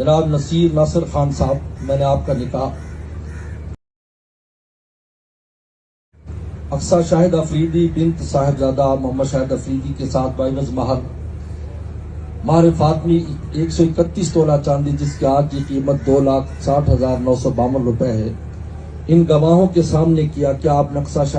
جناب نصیر ناصر خان صاحب، میں نے آپ کا نکاح افسا شاہد افریدی بنت صاحبزادہ محمد شاہد افریدی کے ساتھ بائیوز مہر مہر فاطمی ایک سو اکتیس تولہ چاندی، جس کی آج کی قیمت دو لاکھ ساٹھ ہزار نو سو باون روپے ہے۔ ان گواہوں کے سامنے کیا کیا آپ نقصہ شاہد